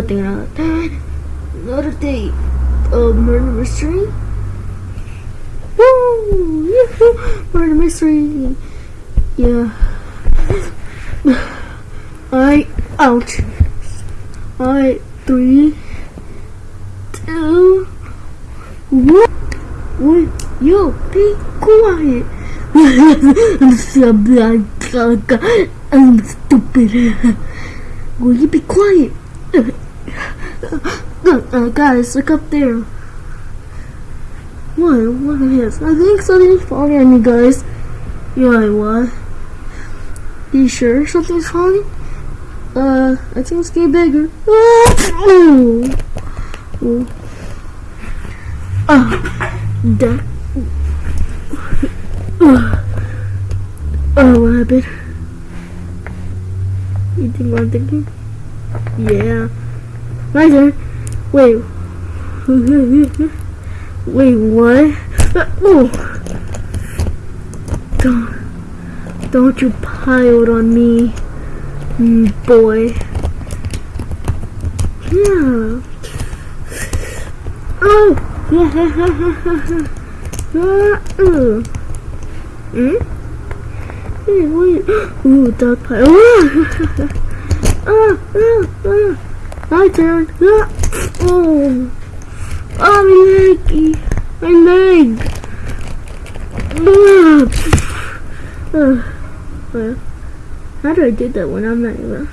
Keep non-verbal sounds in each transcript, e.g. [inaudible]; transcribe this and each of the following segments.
nothing, another, another day of murder mystery. Woo! [laughs] Murder mystery. Yeah. I out. I three, two, one. Wait, yo, be quiet. [laughs] I'm stupid. [laughs] Will you be quiet? Uh, guys, look up there. What? What is? I think something's falling on you guys. Yeah, what? You sure something's falling? Uh, I think it's getting bigger. Oh, oh. Ah, that. Oh, what happened? You think what I'm thinking? Yeah. My turn. Wait. Wait, what? Oh. Don't, don't you pile on me, mm, boy. Yeah. Oh. uh. [laughs] Hmm? Hey, wait. [gasps] Ooh, dog pile. [laughs] ah, ah, ah. My turn. Oh. Oh, my leg. My leg. Uh, how do I do that when I'm not even?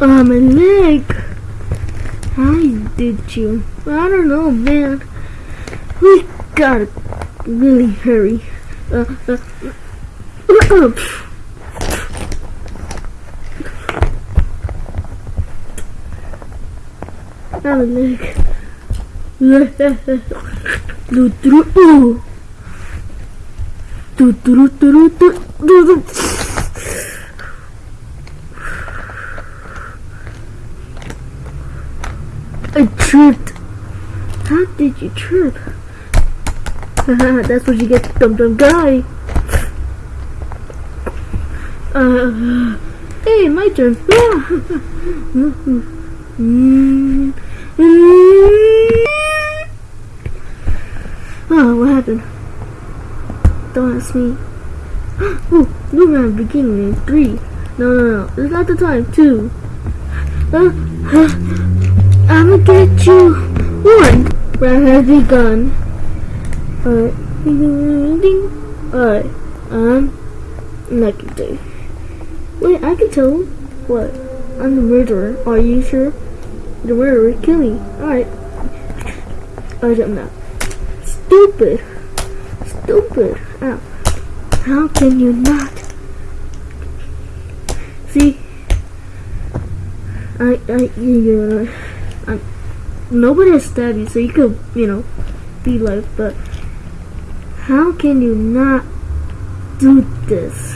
Oh, my leg. How did you? I don't know, man. We gotta really hurry. Uh, uh, uh, Now my leg. Do do do. Do do do do do do. I tripped. How did you trip? [laughs] That's what you get, dumb dumb guy. Uh, hey, my turn. [laughs] oh, what happened? Don't ask me. [gasps] Oh, new round beginning in three. No, no, no. It's not the time. Two. Uh, uh, I'ma get you. One. Round has begun. Alright. Alright. Um. Gonna do. Wait, I can tell. What? I'm the murderer. Are you sure? The murderer kill me. Alright. I jump now. Stupid. Stupid. Ow. How can you not? See? I, I, you I, nobody has stabbed you, so you could, you know, be like, but how can you not do this?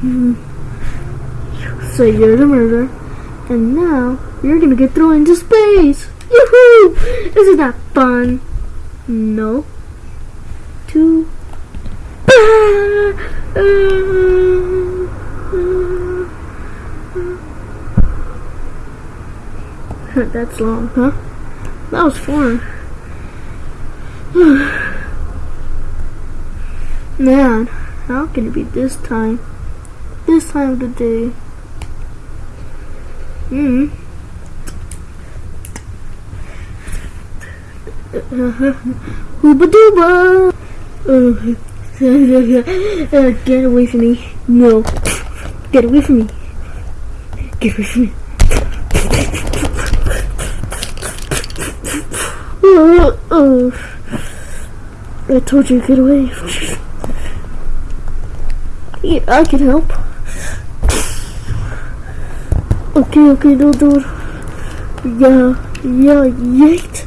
Hmm. So you're the murderer, and now you're gonna get thrown into space. Yoo-hoo! Isn't that fun? No. Two. [laughs] That's long, huh? That was fun. [sighs] Man, how can it be this time? This time of the day. Hmm. Hooba dooba! Uh, get away from me. No. Get away from me. Get away from me. Uh, uh. I told you to get away. Yeah, I can help. Okay, okay, don't do it. Yeah, yeah, yeet.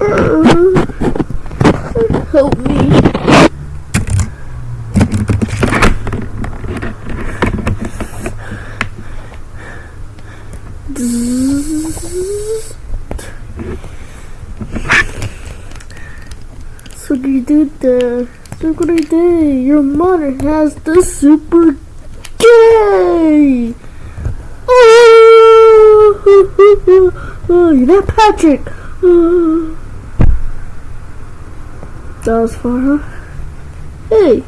Uh, help me. so you Super Dude, super day. Your mother has the super gay. Oh, [laughs] oh you're not Patrick. Oh. Far, huh? Hey,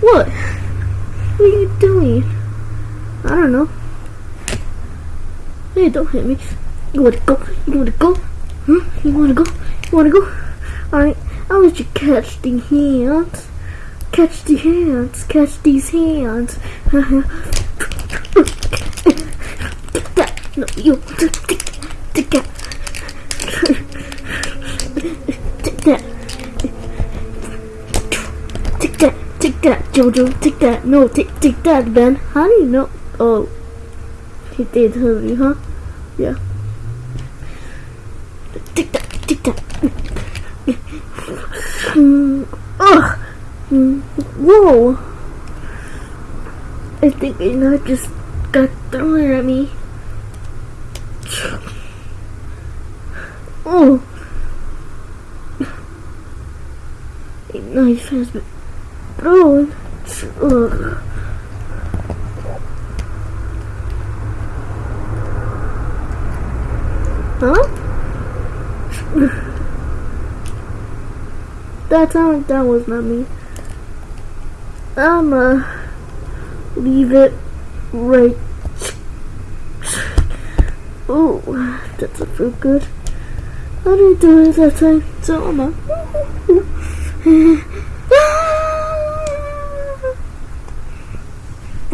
what? What are you doing? I don't know. Hey, don't hit me. You wanna go? You wanna go? Huh? You wanna go? You wanna go? Alright, I'll let you catch the hands. Catch the hands. Catch these hands. [laughs] no, you. Take that. That. Jojo. Take that. No, take, take that, Ben. How do you know? Oh. He did tell you, huh? Yeah. Take that. Take that. Mm. Ugh. Mm. Whoa. I think a knife just got thrown at me. Oh. A knife has been thrown. Huh? that time, that was not me. I'ma leave it right. Oh, that's doesn't feel good. I didn't do it that time, so I'ma. [laughs]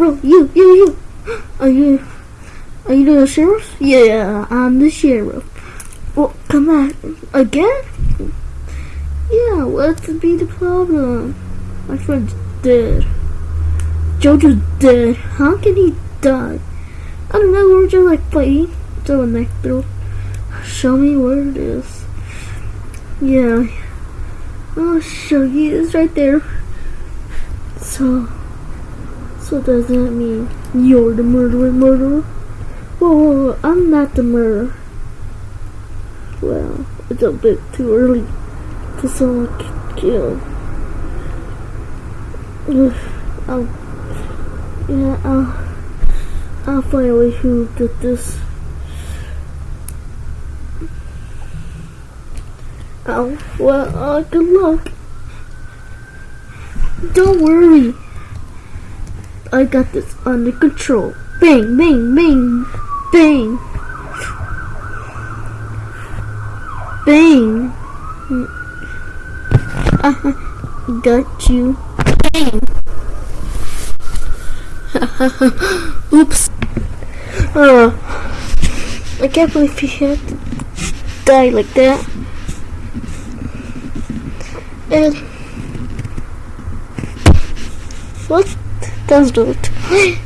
Bro, you, you, you. [gasps] Are you, are you the sheriff? Yeah, I'm the sheriff. Well, come on, again? Yeah, what's be the problem? My friend's dead. Jojo's dead. How can he die? I don't know, we're just like fighting. So next through. Show me where it is. Yeah. Oh, I'll show you. It's right there. So, so does that mean you're the murderer, murderer? Whoa, whoa, whoa, I'm not the murderer. Well, it's a bit too early to someone killed. [sighs] I'll, yeah, I'll, I'll find way who did this. Oh, well, uh, good luck. Don't worry. I got this under control. Bang, bang, bang, bang. Bang. I got you. Bang. [laughs] Oops. Uh, I can't believe he had to die like that. And what does that? Wait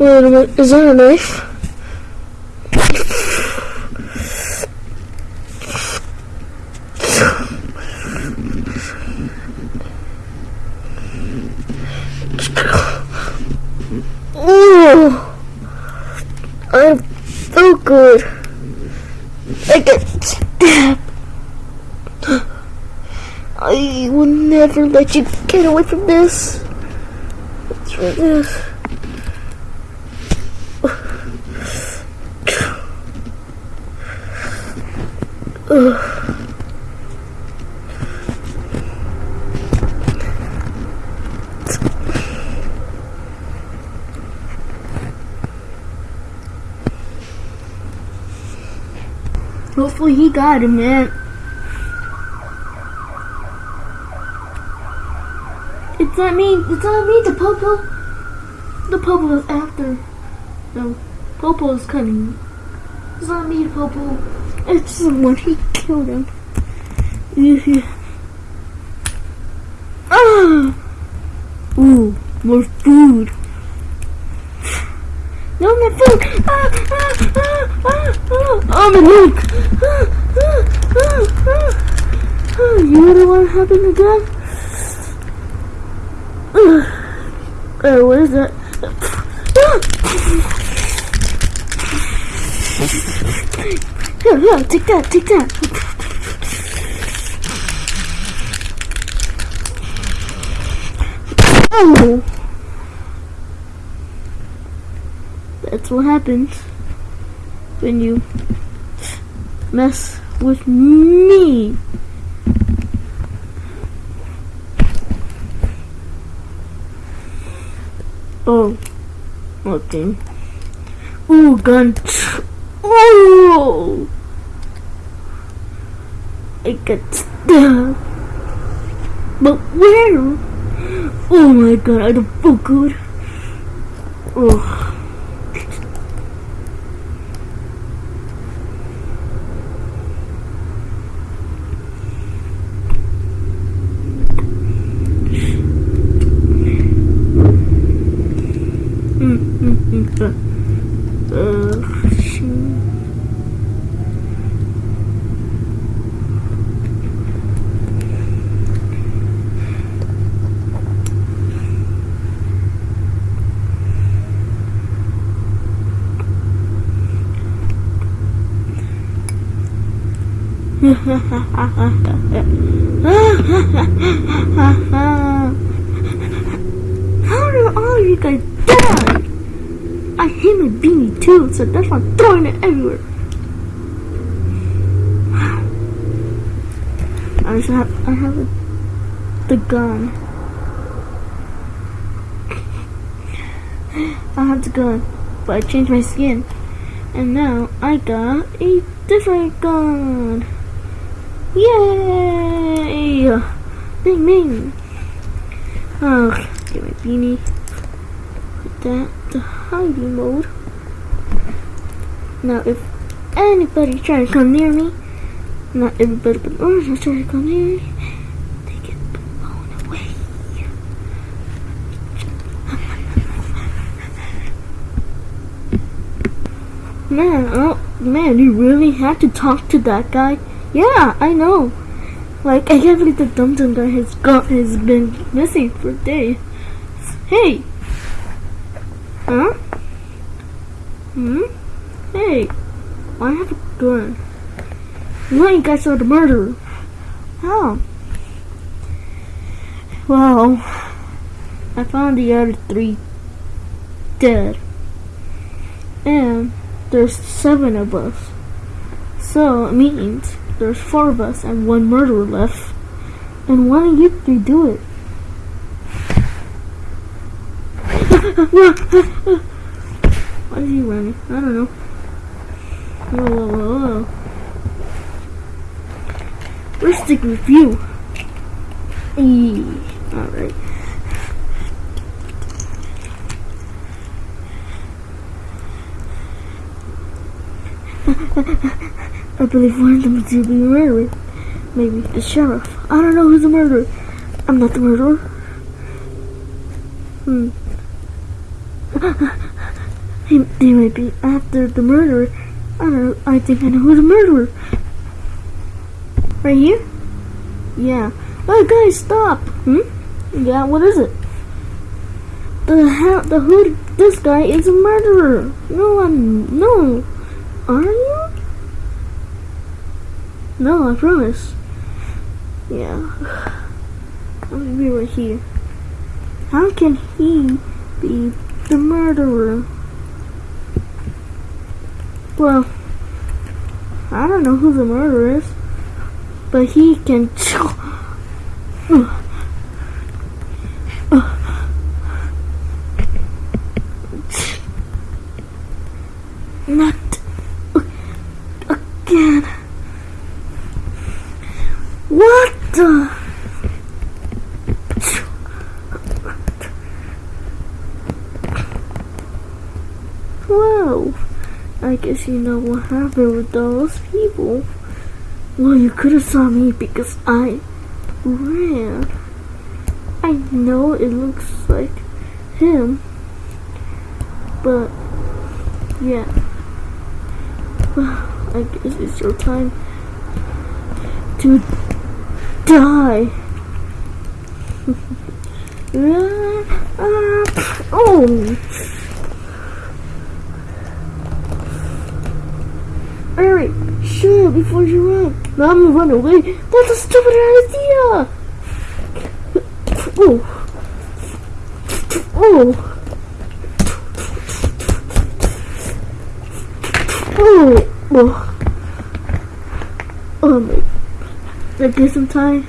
a minute, is that a knife? Oh, I'm so good. I get stabbed. I will never let you get away from this. What's for this? Hopefully he got him, man. It's not me. It's not me. The Popo. The Popo is after. No, Popo is cutting. It's not me, Popo. It's someone. He killed him. [laughs] ah! Ooh, more food. No, my food! Ah, ah, ah, ah, ah. Oh, my milk! Ah, ah, ah, ah. Ah, you know what happened again? [sighs] Oh, what is that? Here, [gasps] here, take that, take that. Oh! That's what happens when you mess with me. Okay. Ooh, gun. Oh! I got stabbed. But where? Oh my god, I don't feel good. Oh. Mm, mm, mm, uh, uh, shoot. How do all you guys die? I hit my beanie too, so that's why I'm throwing it everywhere. I just have, I have a, the gun. I have the gun, but I changed my skin, and now I got a different gun. Yay! Bing bing. Oh, get my beanie. Put that to hiding mode. Now, if anybody tries to come near me, not everybody but others try to come near me, they get blown away. Man, oh, man, you really had to talk to that guy? Yeah, I know. Like, I can't believe the Dum Dum guy has got has been missing for days. Hey! Huh? Hmm? Hey! I have a gun. You guys are the murderer? How? Well, I found the other three dead. And there's seven of us. So it means there's four of us and one murderer left. And why don't you three do it? [laughs] Why is he running? I don't know. Whoa, stick with you. Alright. I believe one of them to be murdered. Maybe the sheriff. I don't know who's the murderer. I'm not the murderer. Hmm. [laughs] He, they might be after the murderer. I think I know who's the murderer. Right here? Yeah. Oh, guys, stop. Hmm? Yeah, what is it? The how the who? This guy is a murderer. No, I'm no. Are you? No, I promise. Yeah. [sighs] I'm gonna be right here. How can he be the murderer? Well, I don't know who the murderer is, but he can. Not again. What the? Whoa. I guess you know what happened with those people. Well, you could have saw me because I ran. I know it looks like him, but yeah. [sighs] I guess it's your time to die. [laughs] oh! Hurry! Shut before you run! Now I'm gonna run away! That's a stupid idea! Oh! Oh! Oh, oh, oh my! I guess I'm tired.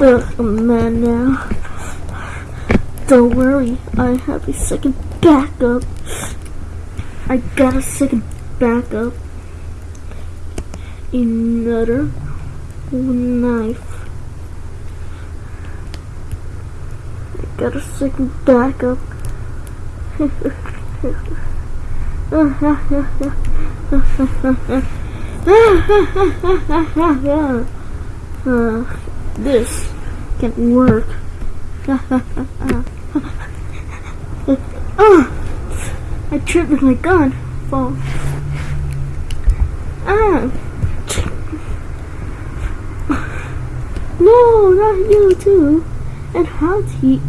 Ugh, I'm mad now. Don't worry, I have a second backup. I got a second backup. Another knife. I got a second backup. uh, [laughs] this can work. [laughs] oh, I tripped with my gun. Fall. Ah. No, not you too. And how's he?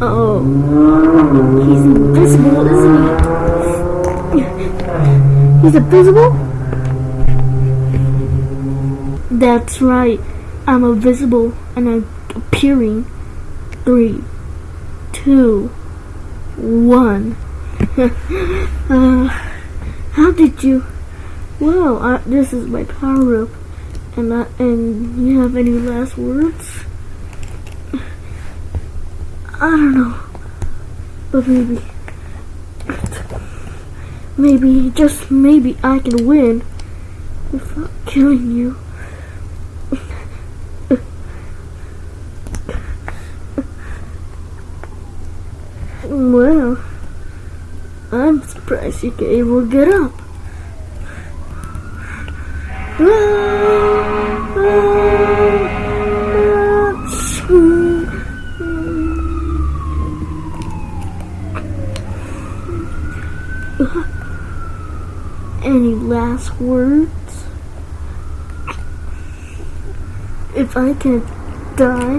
Oh, he's invisible, isn't he? He's invisible? That's right. I'm invisible and I'm appearing. Three, two, one. [laughs] uh, how did you? Well, I, this is my power up. And I, and you have any last words? I don't know, but maybe, maybe just maybe I can win without killing you. Well, I'm surprised you can to get up. Any last words? If I can die,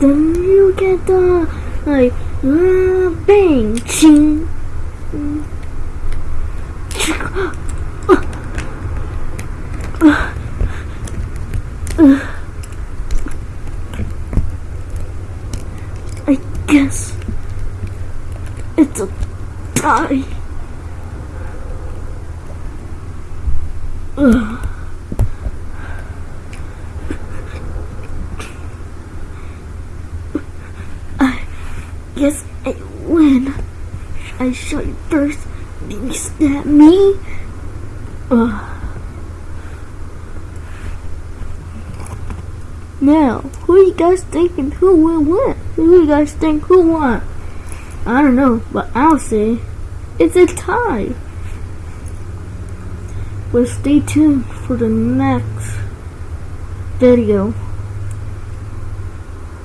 then you can die. Bang, ching. I guess it's a tie. I guess I win. I shot you first, then you stab me. Ugh. Now, who you guys thinking who will win? Who you guys think who won? I don't know, but I'll say it's a tie. Well, stay tuned for the next video.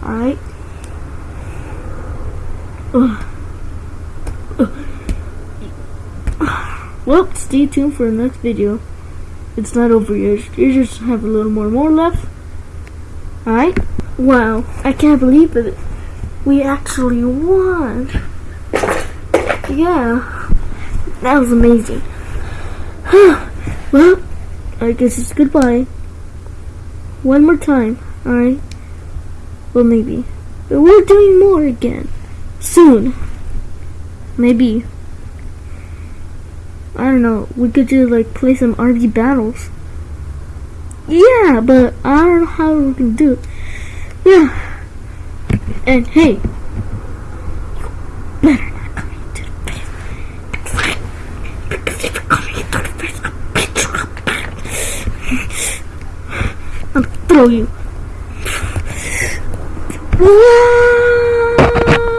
Alright? Well, stay tuned for the next video. It's not over yet. You just have a little more more left. Alright? Wow, I can't believe it. We actually won. Yeah. That was amazing. [sighs] well, I guess it's goodbye. One more time, alright? Well, maybe. But we're doing more again. Soon. Maybe. I don't know. We could just like play some RV battles. Yeah, but I don't know how we can do it. Yeah. And hey, you better not come into the. Because if you're coming into the I'll beat you up. I'll throw you.